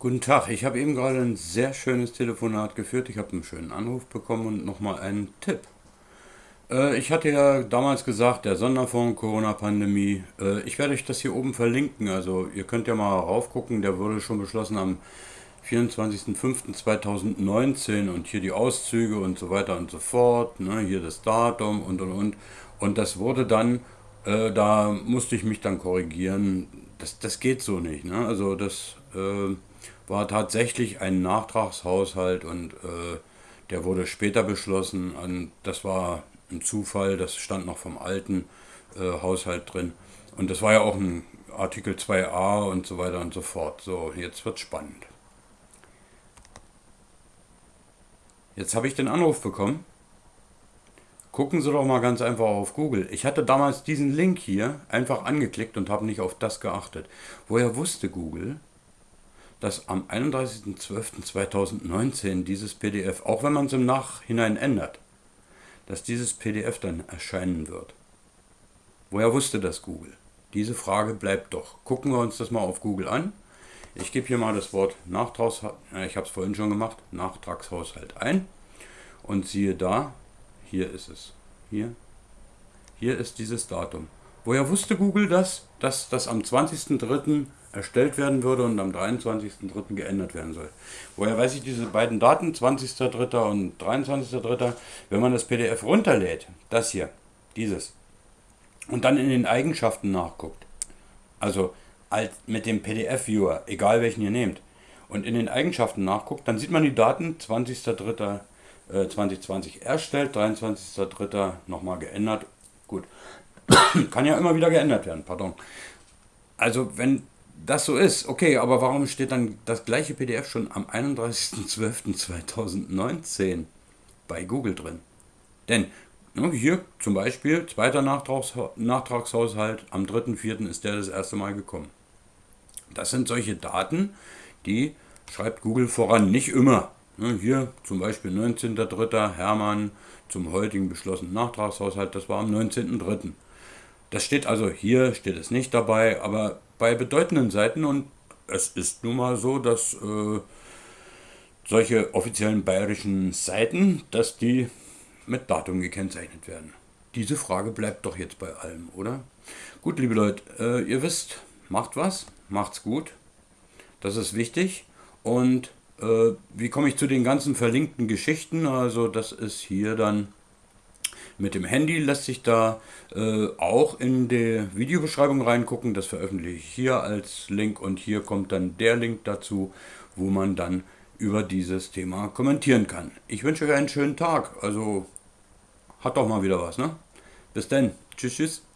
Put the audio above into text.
Guten Tag, ich habe eben gerade ein sehr schönes Telefonat geführt. Ich habe einen schönen Anruf bekommen und nochmal einen Tipp. Äh, ich hatte ja damals gesagt, der Sonderfonds Corona-Pandemie, äh, ich werde euch das hier oben verlinken. Also ihr könnt ja mal raufgucken, der wurde schon beschlossen am 24.05.2019 und hier die Auszüge und so weiter und so fort. Ne? Hier das Datum und und und. Und das wurde dann, äh, da musste ich mich dann korrigieren. Das, das geht so nicht. Ne? Also das... War tatsächlich ein Nachtragshaushalt und äh, der wurde später beschlossen. Und das war ein Zufall, das stand noch vom alten äh, Haushalt drin. Und das war ja auch ein Artikel 2a und so weiter und so fort. So, jetzt wird spannend. Jetzt habe ich den Anruf bekommen. Gucken Sie doch mal ganz einfach auf Google. Ich hatte damals diesen Link hier einfach angeklickt und habe nicht auf das geachtet. Woher wusste Google, dass am 31.12.2019 dieses PDF, auch wenn man es im Nachhinein ändert, dass dieses PDF dann erscheinen wird. Woher wusste das Google? Diese Frage bleibt doch. Gucken wir uns das mal auf Google an. Ich gebe hier mal das Wort Nachtragshaushalt, ich habe es vorhin schon gemacht, Nachtragshaushalt ein und siehe da, hier ist es. Hier, hier ist dieses Datum. Woher wusste Google das? Dass das am 20.03 erstellt werden würde und am 23.03. geändert werden soll. Woher weiß ich diese beiden Daten, 20.03. und 23.03.? Wenn man das PDF runterlädt, das hier, dieses, und dann in den Eigenschaften nachguckt, also als mit dem PDF-Viewer, egal welchen ihr nehmt, und in den Eigenschaften nachguckt, dann sieht man die Daten 20.03.2020 erstellt, 23.03. nochmal geändert. Gut, kann ja immer wieder geändert werden, pardon. Also wenn das so ist, okay, aber warum steht dann das gleiche PDF schon am 31.12.2019 bei Google drin? Denn ne, hier zum Beispiel, zweiter Nachtrags Nachtragshaushalt, am 3.4. ist der das erste Mal gekommen. Das sind solche Daten, die schreibt Google voran, nicht immer. Ne, hier zum Beispiel 19.3. Hermann zum heutigen beschlossenen Nachtragshaushalt, das war am 19.3. Das steht also hier, steht es nicht dabei, aber bei bedeutenden Seiten und es ist nun mal so, dass äh, solche offiziellen bayerischen Seiten, dass die mit Datum gekennzeichnet werden. Diese Frage bleibt doch jetzt bei allem, oder? Gut, liebe Leute, äh, ihr wisst, macht was, macht's gut. Das ist wichtig. Und äh, wie komme ich zu den ganzen verlinkten Geschichten? Also das ist hier dann mit dem Handy lässt sich da äh, auch in die Videobeschreibung reingucken. Das veröffentliche ich hier als Link und hier kommt dann der Link dazu, wo man dann über dieses Thema kommentieren kann. Ich wünsche euch einen schönen Tag. Also hat doch mal wieder was, ne? Bis dann. Tschüss, tschüss.